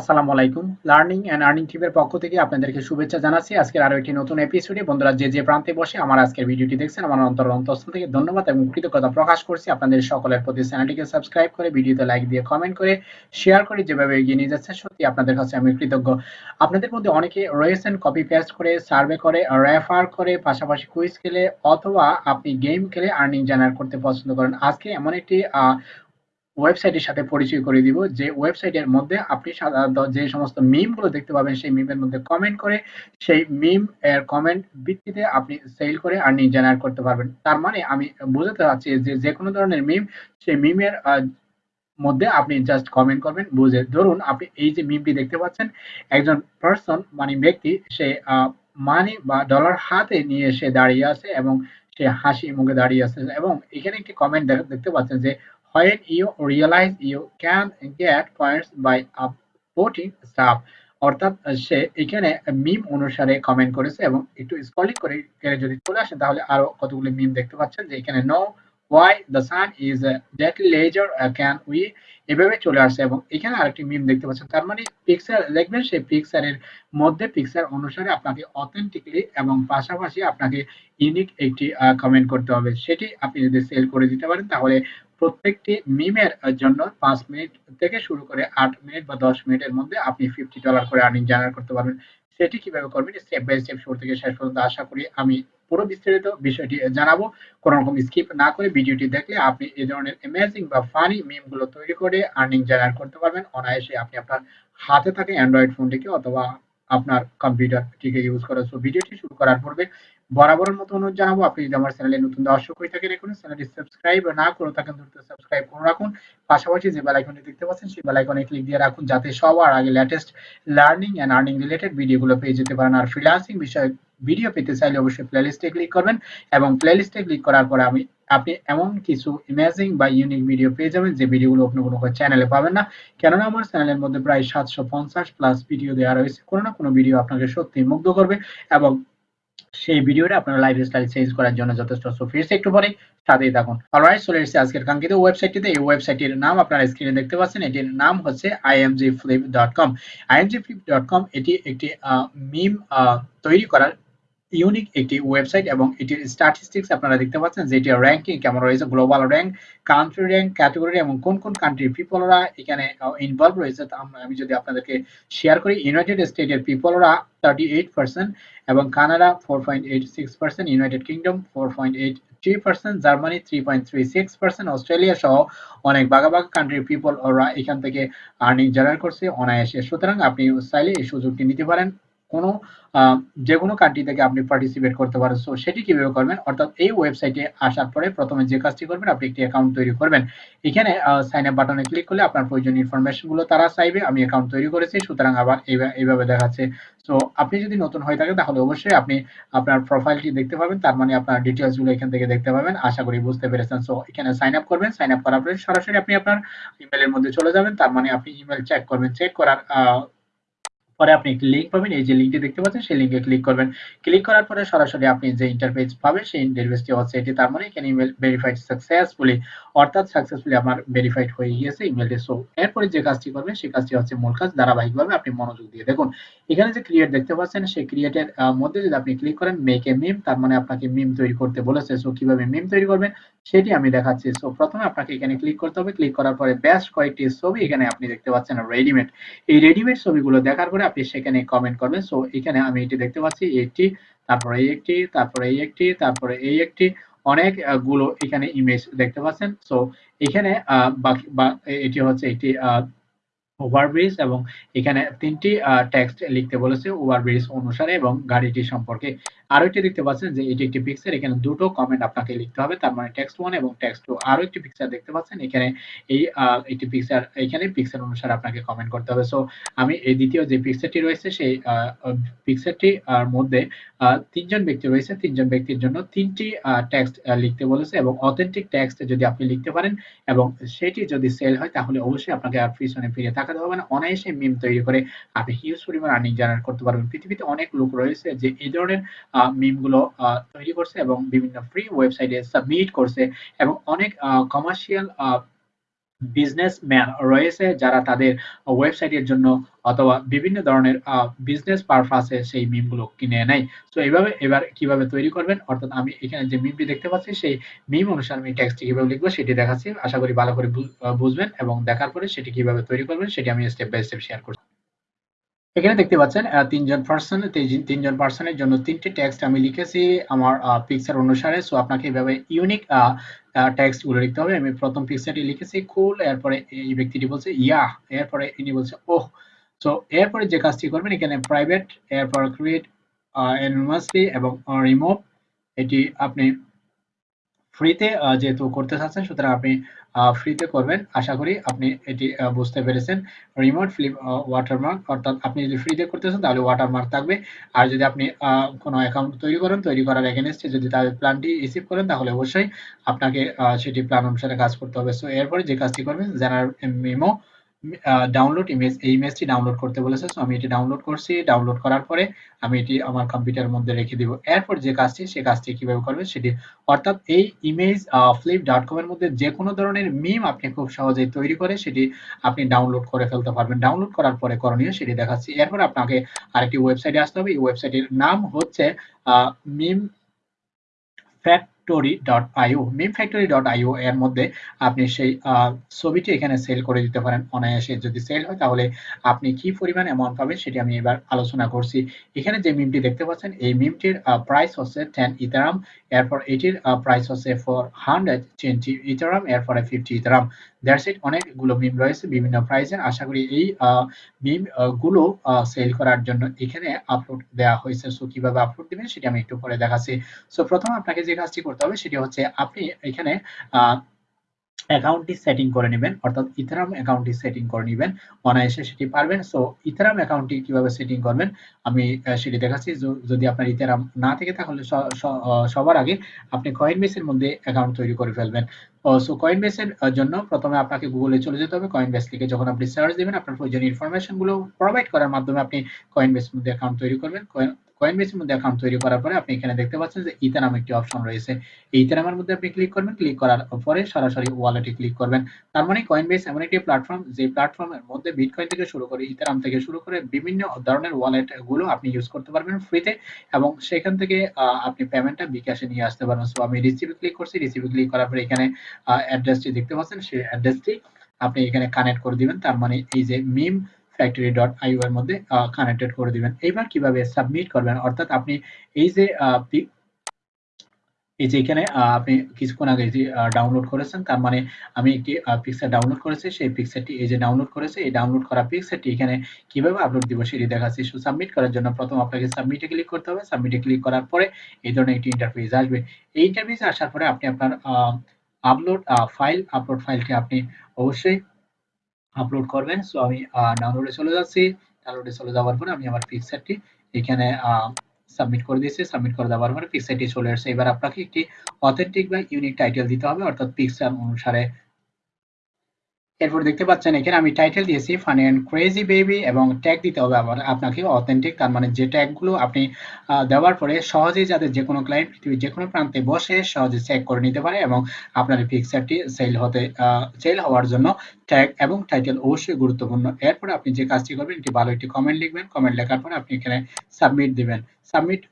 আসসালামু আলাইকুম। Learning and earning টিমের পক্ষ থেকে আপনাদেরকে শুভেচ্ছা জানাচ্ছি। আজকের আরও একটি নতুন এপিসোডে বন্ধুরা, যে যে প্রান্তে বসে আমার আজকের ভিডিওটি দেখছেন, আমার অন্তর অন্তঃস্থল থেকে ধন্যবাদ এবং কৃতজ্ঞতা প্রকাশ করছি। আপনাদের সকলের প্রতি চ্যানেলটিকে সাবস্ক্রাইব করে, ভিডিওতে লাইক দিয়ে কমেন্ট করে শেয়ার করে যেভাবে এগিয়ে নিয়ে যাচ্ছে সত্যি আপনাদের কাছে আমি কৃতজ্ঞ। আপনাদের মধ্যে অনেকে রয়েছেন কপি পেস্ট করে সার্ভে করে রেফার করে, পাশাপাশি কুইজ খেলে অথবা আপনি গেম খেলে আর্নিং জেনারেট করতে পছন্দ করেন। আজকে এমন একটি ওয়েবসাইটের সাথে পরিচয় করে দিব যে ওয়েবসাইটের মধ্যে আপনি সাধারণত যে সমস্ত মিমগুলো দেখতে পাবেন, সেই মিমের মধ্যে কমেন্ট করে সেই মিম এর কমেন্ট ভিত্তিতে আপনি সেল করে আর্নিং জেনারেট করতে পারবেন। তার মানে আমি বোঝাতে চাচ্ছি যে যে কোনো ধরনের মিম সেই মিমের মধ্যে আপনি জাস্ট কমেন্ট করবেন, বুঝে ধরুন আপনি এই যে মিমটি দেখতে পাচ্ছেন, একজন পার্সন মানে ব্যক্তি, সে মানি বা ডলার হাতে নিয়ে সে দাঁড়িয়ে আছে এবং সে হাসি মুখে দাঁড়িয়ে আছে এবং এখানে একটি কমেন্ট দেখতে পাচ্ছেন যে when you, realize you can get points by upvoting stuff অর্থাৎ সে এখানে মিম অনুসারে কমেন্ট করেছে এবং একটু স্ক্রলিং করে যদি চলে আসে, তাহলে আরও কতগুলো মিম দেখতে পাচ্ছেন যে এখানে no why the sun is deadly laser can we এভাবে চলে আসছে এবং এখানে আরেকটি মিম দেখতে পাচ্ছেন। তার মানে পিকচার দেখবেন সেই পিকচারের মধ্যে পিকচার অনুসারে আপনাকে অথেন্টিকলি এবং পাশাপাশি আপনাকে ইউনিক একটি কমেন্ট করতে হবে। সেটি আপনি যদি সেল করে দিতে পারেন, তাহলে প্রত্যেকটি মিমের জন্য পাঁচ মিনিট থেকে শুরু করে আট মিনিট বা দশ মিনিটের মধ্যে আপনি ফিফটি ডলার করে আর্নিং জেনারেট করতে পারবেন। সেটি কীভাবে করবেন? স্টেপ বাই স্টেপ শুরু থেকে শেষ পর্যন্ত আশা করি আমি পুরো বিস্তারিত বিষয়টি জানাব। কোনো রকম স্কিপ না করে ভিডিওটি দেখলে আপনি এই ধরনের অ্যামেজিং বা ফানি মিমগুলো তৈরি করে আর্নিং জেনারেট করতে পারবেন। অনায়াসে আপনি আপনার হাতে থাকে অ্যান্ড্রয়েড ফোনটিকে অথবা আপনার কম্পিউটারটিকে ইউজ করে। সো ভিডিওটি শুরু করার পূর্বে বরাবরের মতো অনুরোধ জানাব, আপনি যদি আমার চ্যানেলে নতুন দর্শক হয়ে থাকেন এখন, চ্যানেলটি সাবস্ক্রাইব না করে থাকেন, দ্রুত সাবস্ক্রাইব করে রাখুন। পাশাপাশি যে বেল আইকনটি দেখতে পাচ্ছেন, সেই বেল আইকনে ক্লিক দিয়ে রাখুন, যাতে সবার আগে latest learning and earning related ভিডিওগুলো পেয়ে যেতে পারেন। আর ফ্রিল্যান্সিং বিষয়ে ভিডিও পেতে চাইলে অবশ্যই প্লেলিস্টে ক্লিক করবেন এবং প্লেলিস্টে ক্লিক করার পরে আমি, আপনি এমন কিছু ইমেজিং বা ইউনিক ভিডিও পেয়ে যাবেন, যে ভিডিওগুলো আপনি কোনো চ্যানেলে পাবেন না। কেননা আমার চ্যানেলের মধ্যে প্রায় সাতশো পঞ্চাশ প্লাস ভিডিও দেওয়া রয়েছে। কোনো না কোনো ভিডিও আপনাকে সত্যি মুগ্ধ করবে এবং সেই ভিডিওটা আপনার লাইফ স্টাইল চেঞ্জ করার জন্য যথেষ্ট সো ফিরছে একটু পরে সাথেই থাকুন। অলরাইট চলে এসেছে আজকের কাঙ্ক্ষিত ওয়েবসাইটটিতে এই ওয়েবসাইটের নাম আপনারা স্ক্রিনে দেখতে পাচ্ছেন। এটির নাম হচ্ছে IMG flip dot com IMG flip dot com এটি একটি মিম তৈরি করার ইউনিক একটি ওয়েবসাইট এবং এটির স্ট্যাটিস্টিক্স আপনারা দেখতে পাচ্ছেন যে এটির র্যাঙ্কিং কেমন রয়েছে global rank country rank category এবং কোন কোন কান্ট্রির পিপলরা এখানে ইনভলভ রয়েছে। আমি যদি আপনাদেরকে শেয়ার করি ইউনাইটেড স্টেটের পিপলরা থার্টি এইট পার্সেন্ট এবং Canada four point eight six percent United Kingdom four point eight three percent Germany three point three six percent Australia সহ অনেক বাঘা বাঘা কান্ট্রির পিপল ওরা এখান থেকে আর্নিং জেনারেট করছে অনায়াসে। সুতরাং আপনি চাইলে এই সুযোগটি নিতে পারেন। কোনো যে কোনো কান্ট্রি থেকে আপনি পার্টিসিপেট করতে পারেন। সো সেটি কীভাবে করবেন? অর্থাৎ এই ওয়েবসাইটে আসার পরে প্রথমে যে কাজটি করবেন, আপনি একটি অ্যাকাউন্ট তৈরি করবেন। এখানে সাইন আপ বাটনে ক্লিক করলে আপনার প্রয়োজনীয় ইনফরমেশনগুলো তারা চাইবে। আমি অ্যাকাউন্ট তৈরি করেছি, সুতরাং আবার এইভাবে দেখাচ্ছে। সো আপনি যদি নতুন হয়ে থাকেন, তাহলে অবশ্যই আপনি আপনার প্রোফাইলটি দেখতে পাবেন। তার মানে আপনার ডিটেলসগুলো এখান থেকে দেখতে পাবেন। আশা করি বুঝতে পেরেছেন। সো এখানে সাইন আপ করবেন। সাইন আপ করার পরে সরাসরি আপনি আপনার ইমেলের মধ্যে চলে যাবেন। তার মানে আপনি ইমেল চেক করবেন। চেক করার পরে আপনি একটি লিঙ্ক পাবেন, এই যে লিঙ্কটি দেখতে পাচ্ছেন, সেই লিঙ্কে ক্লিক করবেন। ক্লিক করার পরে সরাসরি আপনি যে ইন্টারফেস পাবেন, সেই ইন্টারফেসটি হচ্ছে এটি। তার মানে এখানে ইমেল ভেরিফাইড সাকসেসফুলি অর্থাৎ সাকসেসফুলি আমার ভেরিফাইড হয়ে গিয়েছে ইমেলটি সো এরপরে যে কাজটি করবেন সেই কাজটি হচ্ছে মূল কাজ, ধারাবাহিকভাবে আপনি মনোযোগ দিয়ে দেখুন। এখানে যে ক্রিয়েট দেখতে পাচ্ছেন সেই ক্রিয়েটের মধ্যে যদি আপনি ক্লিক করেন মেক এ মিম তার মানে আপনাকে মিম তৈরি করতে বলেছে। সো কীভাবে মিম তৈরি করবেন, সেটি আমি দেখাচ্ছি। সো প্রথমে আপনাকে এখানে ক্লিক করতে হবে। ক্লিক করার পরে বেস্ট কয়েকটি ছবি এখানে আপনি দেখতে পাচ্ছেন রেডিমেড এই রেডিমেড ছবিগুলো দেখার পরে আপনি সেখানে কমেন্ট করবেন। সো এখানে আমি এটি দেখতে পাচ্ছি একটি তারপরে এই একটি, তারপরে এই একটি, তারপরে এই একটি। অনেকগুলো এখানে ইমেজ দেখতে পাচ্ছেন। সো এখানে বাকি বা এটি হচ্ছে একটি ওভারব্রিজ এবং এখানে তিনটি টেক্সট লিখতে বলেছে ওভারব্রিজ অনুসারে এবং গাড়িটি সম্পর্কে আরও একটি দেখতে পাচ্ছেন যে এটি একটি পিকচার এখানে দুটো কমেন্ট আপনাকে লিখতে হবে, তার মানে টেক্সট ওয়ান এবং টেক্সট টু আরও একটি পিকচার দেখতে পাচ্ছেন, এখানে এই একটি পিকচার এখানে পিকচার অনুসারে আপনাকে কমেন্ট করতে হবে। সো আমি এই দ্বিতীয় যে পিকচারটি রয়েছে, সেই পিকচারটি মধ্যে তিনজন ব্যক্তি রয়েছে, তিনজন ব্যক্তির জন্য তিনটি টেক্সট লিখতে বলেছে এবং অথেন্টিক টেক্সট যদি আপনি লিখতে পারেন এবং সেটি যদি সেল হয়, তাহলে অবশ্যই আপনাকে আর পিছনে ফিরে থাকাতে দেওয়া মানে অনায়াসে মিম তৈরি করে আপনি হিউজ পরিমাণ আর্নিং জেনারেট করতে পারবেন। পৃথিবীতে অনেক লোক রয়েছে যে এই ধরনের মিমগুলো তৈরি করছে এবং বিভিন্ন ফ্রি ওয়েবসাইটে সাবমিট করছে এবং অনেক কমার্শিয়াল বিজনেসম্যান রয়েছে যারা তাদের ওয়েবসাইটের জন্য অথবা বিভিন্ন ধরনের বিজনেস পারপাসে সেই মিমগুলো কিনে নেয়। তো এইভাবে এবার কীভাবে তৈরি করবেন? অর্থাৎ আমি এখানে যে মিমটি দেখতে পাচ্ছি, সেই মিম অনুসারে আমি টেক্সটটি কীভাবে লিখব সেটি দেখাচ্ছি। আশা করি ভালো করে বুঝবেন এবং দেখার পরে সেটি কীভাবে তৈরি করবেন সেটি আমি স্টেপ বাই স্টেপ শেয়ার করছি। এখানে দেখতে পাচ্ছেন তিনজন পার্সন তিনজন পার্সনের জন্য তিনটি টেক্সট আমি লিখেছি আমার পিকচার অনুসারে। সো আপনাকে এভাবে ইউনিক টেক্সটগুলো লিখতে হবে। আমি প্রথম পিকচারটি লিখেছি কুল এরপরে এই ব্যক্তিটি বলছে ইয়া এরপরে ইনি বলছে ওহ সো এরপরে যে কাজটি করবেন, এখানে প্রাইভেট এরপর ক্রিয়েট এনমাসলি এবং রিমুভ এটি আপনি ফ্রিতে যেহেতু করতে চাচ্ছেন, সুতরাং আপনি ফ্রিতে করবেন। আশা করি আপনি এটি বুঝতে পেরেছেন। রিমোট ফ্লিপ ওয়াটারমার্ক অর্থাৎ আপনি যদি ফ্রিতে করতে চান, তাহলে ওয়াটারমার্ক থাকবে। আর যদি আপনি কোনো অ্যাকাউন্ট তৈরি করেন, তৈরি করার এগেনস্টে যদি তাদের প্ল্যানটি রিসিভ করেন, তাহলে অবশ্যই আপনাকে সেটি প্ল্যান অনুসারে কাজ করতে হবে। সো এরপরে যে কাজটি করবেন জেনারেল মেমো ডাউনলোড ইমেজ এই ইমেজটি ডাউনলোড করতে বলেছে। সো আমি এটি ডাউনলোড করছি। ডাউনলোড করার পরে আমি এটি আমার কম্পিউটারের মধ্যে রেখে দিব। এরপর যে কাজটি, সে কাজটি কীভাবে করবে সেটি। অর্থাৎ এই ইমেজ ফ্লিপ ডট কম এর মধ্যে যে কোনো ধরনের মিম আপনি খুব সহজেই তৈরি করে সেটি আপনি ডাউনলোড করে ফেলতে পারবেন। ডাউনলোড করার পরে করণীয় সেটি দেখাচ্ছি। এরপর আপনাকে আরেকটি ওয়েবসাইটে আসতে হবে। এই ওয়েবসাইটের নাম হচ্ছে মিম ফ্যাক্ট factory.io memfactory.io এর মধ্যে আপনি সেই ছবিটি এখানে সেল করে দিতে পারেন অনায়াসে। যদি সেল হয়, তাহলে আপনি কি পরিমাণ অ্যামাউন্ট পাবেন সেটি আমি এবার আলোচনা করছি। এখানে যে মিমটি দেখতে পাচ্ছেন, এই মিমটির প্রাইস হচ্ছে টেন ইথারাম এরপর এটির প্রাইস হচ্ছে ফর হান্ড্রেড টোয়েন্টি ইথারাম এরপরে ফিফটি ইথারাম দ্যাটস ইট অনেকগুলো মিম রয়েছে, বিভিন্ন প্রাইসের আশা করি এই মিমগুলো সেল করার জন্য এখানে আপলোড দেওয়া হয়েছে। সো কীভাবে আপলোড দিবেন সেটি আমি একটু পরে দেখাচ্ছি। সো প্রথম আপনাকে যে কাজটি করতে হবে সেটি হচ্ছে আপনি এখানে অ্যাকাউন্টটি সেটিং করে নেবেন, অর্থাৎ ইথারাম অ্যাকাউন্টটি সেটিং করে নেবেন, অনায়াসে সেটি পারবেন। সো ইথারাম অ্যাকাউন্টটি কীভাবে সেটিং করবেন? আমি সেটি দেখাচ্ছি। যদি আপনার ইথারাম না থেকে, তাহলে সবার আগে আপনি কয়েন বেসের মধ্যে অ্যাকাউন্ট তৈরি করে ফেলবেন। সো কয়েন বেসের জন্য প্রথমে আপনাকে গুগলে চলে যেতে হবে। কয়েন বেস লিখে যখন আপনি সার্চ দিবেন, আপনার প্রয়োজনীয় ইনফরমেশনগুলো প্রোভাইড করার মাধ্যমে আপনি কয়েন বেসের মধ্যে অ্যাকাউন্ট তৈরি করবেন। কয়েনবেসের মধ্যে অ্যাকাউন্ট তৈরি করার পরে আপনি এখানে দেখতে পাচ্ছেন যে ইথারাম একটি অপশন রয়েছে। এই ইথারামের মধ্যে আপনি ক্লিক করবেন। ক্লিক করার পরে সরাসরি ওয়ালেটে ক্লিক করবেন। তার মানে কয়েনবেস এমন একটি প্ল্যাটফর্ম যে প্ল্যাটফর্মের মধ্যে বিটকয়েন থেকে শুরু করে ইথারাম থেকে শুরু করে বিভিন্ন ধরনের ওয়ালেট আপনি ইউজ করতে পারবেন ফ্রিতে এবং সেখান থেকে আপনি পেমেন্টটা বিকাশে নিয়ে আসতে পারবেন। সো আমি রিসিভে ক্লিক করছি। রিসিভে ক্লিক করার পরে এখানে অ্যাড্রেসটি দেখতে পাচ্ছেন। সেই অ্যাড্রেসটি আপনি এখানে কানেক্ট করে দিবেন। তার মানে এই যে মিম ফ্যাক্টরি ডট মধ্যে কানেক্টেড করে দিবেন। এবার কীভাবে সাবমিট করবেন? অর্থাৎ আপনি এই যে এই যে এখানে আপনি কিছুক্ষণ আগে যে ডাউনলোড করেছেন, তার মানে আমি একটি পিকচার ডাউনলোড করেছি, সেই পিকচারটি এই যে ডাউনলোড করেছে, এই ডাউনলোড করা পিকচারটি এখানে কীভাবে আপলোড দিব সেটি দেখাচ্ছি। সো সাবমিট করার জন্য প্রথম আপনাকে সাবমিটে ক্লিক করতে হবে। সাবমিটে ক্লিক করার পরে এই ধরনের একটি ইন্টারফেস আসবে। এই ইন্টারফেস আসার পরে আপনি আপনার আপলোড ফাইল আপলোড ফাইলটি আপনি অবশ্যই আপলোড করবেন। সো আমি ডাউনলোডে চলে যাচ্ছি। ডাউনলোডে চলে যাওয়ার পরে আমি আমার পিকচারটি এখানে সাবমিট করে দিয়েছি। সাবমিট করে দেওয়ার পরে পিকচারটি চলে আসছে। এবার আপনাকে একটি অথেন্টিক বা ইউনিক টাইটেল দিতে হবে। অর্থাৎ পিকচার অনুসারে এরপর দেখতে পাচ্ছেন, এখানে আমি টাইটেল দিয়েছি ফানি অ্যান্ড ক্রেজি বেবি এবং ট্যাগ দিতে হবে আবার আপনাকে অথেন্টিক তার মানে যে ট্যাগগুলো আপনি দেওয়ার পরে সহজেই যাতে যে কোনো ক্লায়েন্ট পৃথিবীর যে কোনো প্রান্তে বসে সহজে চেক করে নিতে পারে এবং আপনার পিকচারটি সেল হতে সেল হওয়ার জন্য ট্যাগ এবং টাইটেল অবশ্যই গুরুত্বপূর্ণ। এরপরে আপনি যে কাজটি করবেন, একটি ভালো একটি কমেন্ট লিখবেন। কমেন্ট লেখার পরে আপনি এখানে সাবমিট দিবেন। সাবমিট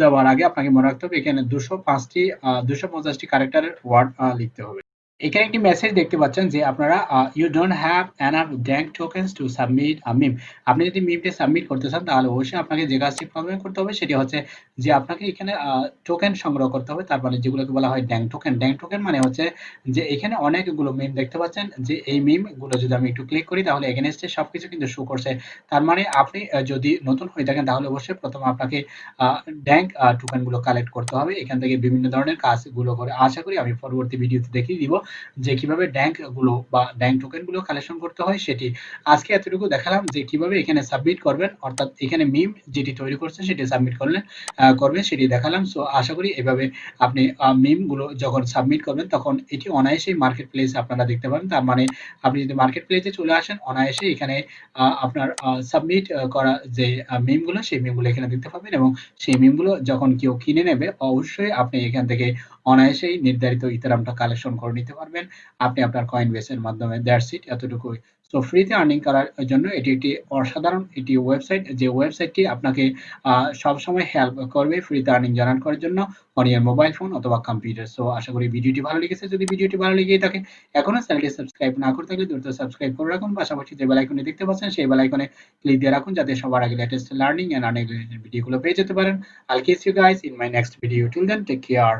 দেওয়ার আগে আপনাকে মনে রাখতে হবে, এখানে দুশো পাঁচটি দুশো পঞ্চাশটি ক্যারেক্টারের ওয়ার্ড লিখতে হবে। এখানে একটি মেসেজ দেখতে পাচ্ছেন যে আপনারা you don't have enough dank tokens to submit a meme আপনি যদি মিমটি সাবমিট করতে চান, তাহলে অবশ্যই আপনাকে যে কাজটি প্রথমে করতে হবে, সেটি হচ্ছে যে আপনাকে এখানে টোকেন সংগ্রহ করতে হবে। তারপরে যেগুলোকে বলা হয় ড্যাঙ্ক টোকেন ড্যাঙ্ক টোকেন মানে হচ্ছে যে এখানে অনেকগুলো মিম দেখতে পাচ্ছেন। যে এই মিমগুলো যদি আমি একটু ক্লিক করি, তাহলে এগেনস্টে সবকিছু কিন্তু শো করছে। তার মানে আপনি যদি নতুন হয়ে থাকেন, তাহলে অবশ্যই প্রথম আপনাকে ড্যাঙ্ক টোকেনগুলো কালেক্ট করতে হবে। এখান থেকে বিভিন্ন ধরনের কাজগুলো করে আশা করি আমি পরবর্তী ভিডিওতে দেখিয়ে দিব। যে কীভাবে গুলো বা ড্যাঙ্ক টোকেনগুলো কালেকশন করতে হয় সেটি আজকে এতটুকু দেখালাম যে কীভাবে এখানে সাবমিট করবেন, অর্থাৎ এখানে মিম যেটি তৈরি করছে সেটি সাবমিট করলেন করবেন সেটি দেখালাম। সো আশা করি এভাবে আপনি মিমগুলো যখন সাবমিট করবেন তখন এটি অনায়াসেই মার্কেট প্লেস আপনারা দেখতে পাবেন। তার মানে আপনি যদি মার্কেট প্লেসে চলে আসেন অনায়াসে এখানে আপনার সাবমিট করা যে মিমগুলো, সেই মিমগুলো এখানে দেখতে পাবেন এবং সেই মিমগুলো যখন কেউ কিনে নেবে, অবশ্যই আপনি এখান থেকে অনায়াসেই নির্ধারিত ইতারামটা কালেকশন করে নিতে পারবেন। আপনি আপনার কয়েন বেসের মাধ্যমে দ্যাটস ইট এতটুকুই। সো ফ্রিতে আর্নিং করার জন্য এটি একটি অসাধারণ এটি ওয়েবসাইট যে ওয়েবসাইটটি আপনাকে সবসময় হেল্প করবে ফ্রিতে আর্নিং জেনারেট করার জন্য অন ইয়ার মোবাইল ফোন অথবা কম্পিউটার সো আশা করি ভিডিওটি ভালো লেগেছে। যদি ভিডিওটি ভালো লেগে থাকে, এখনও চ্যানেলটি সাবস্ক্রাইব না করে থাকলে দ্রুত সাবস্ক্রাইব করে রাখুন। পাশাপাশি যে বেল আইকনে দেখতে পাচ্ছেন, সেই বেল আইকনে ক্লিক দিয়ে রাখুন, যাতে সবার আগে লেটেস্ট লার্নিং এন্ড আর্নিং ভিডিওগুলো পেয়ে যেতে পারেন। I'll kiss you guys in my next video till then take care